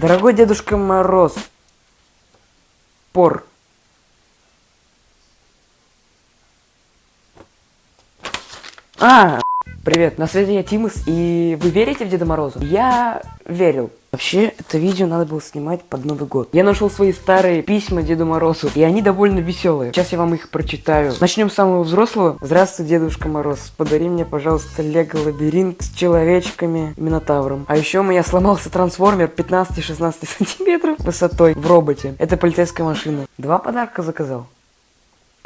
Дорогой Дедушка Мороз. Пор. А, привет, на связи я Тимус, и вы верите в Деда Мороза? Я верил. Вообще, это видео надо было снимать под Новый год. Я нашел свои старые письма Деду Морозу, и они довольно веселые. Сейчас я вам их прочитаю. Начнем с самого взрослого. Здравствуй, Дедушка Мороз. Подари мне, пожалуйста, Лего лабиринт с человечками Минотавром. А еще у меня сломался трансформер 15-16 сантиметров высотой в роботе. Это полицейская машина. Два подарка заказал.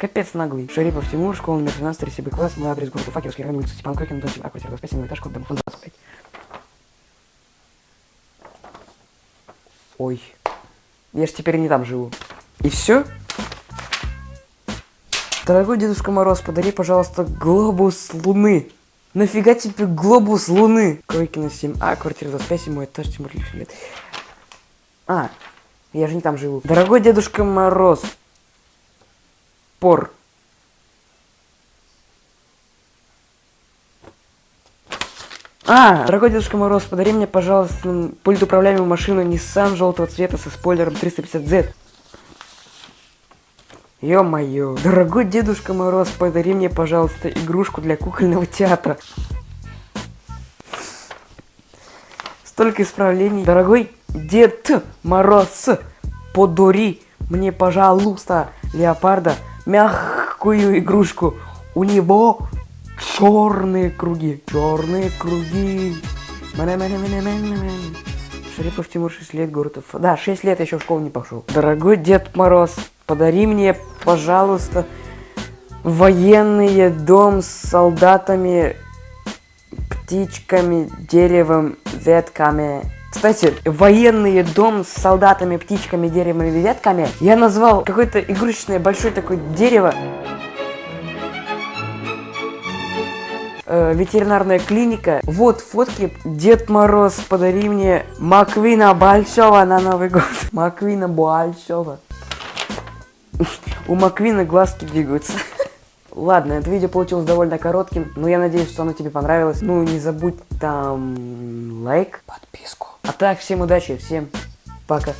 Капец наглый. Шарипов Тимур, школа номер 12, 37 класс, мой адрес город Уфа, Кировский район, улица Степан Крокин, дом 7, квартира 25, 7 этаж, код домофон 25. Ой. Я ж теперь не там живу. И все? Дорогой Дедушка Мороз, подари, пожалуйста, глобус Луны. Нафига тебе глобус Луны? Кройкина 7А, квартира 25, 7 этаж, Тимур лет. А, я же не там живу. Дорогой Дедушка Мороз, пор. А, дорогой Дедушка Мороз, подари мне, пожалуйста, пульт управляемую машину Nissan желтого цвета со спойлером 350Z. Ё-моё. Дорогой Дедушка Мороз, подари мне, пожалуйста, игрушку для кукольного театра. Столько исправлений. Дорогой Дед Мороз, подари мне, пожалуйста, леопарда, мягкую игрушку. У него черные круги. Черные круги. Шарипов Тимур 6 лет, город Уфа. Да, 6 лет еще в школу не пошел. Дорогой Дед Мороз, подари мне, пожалуйста, военный дом с солдатами, птичками, деревом, ветками. Кстати, военный дом с солдатами, птичками, деревом и ветками я назвал какое-то игрушечное большое такое дерево. Э, ветеринарная клиника. Вот фотки. Дед Мороз, подари мне Маквина большого на Новый год. Маквина большого. У Маквина глазки двигаются. Ладно, это видео получилось довольно коротким, но я надеюсь, что оно тебе понравилось. Ну, не забудь там лайк, подписку. А так, всем удачи, всем пока.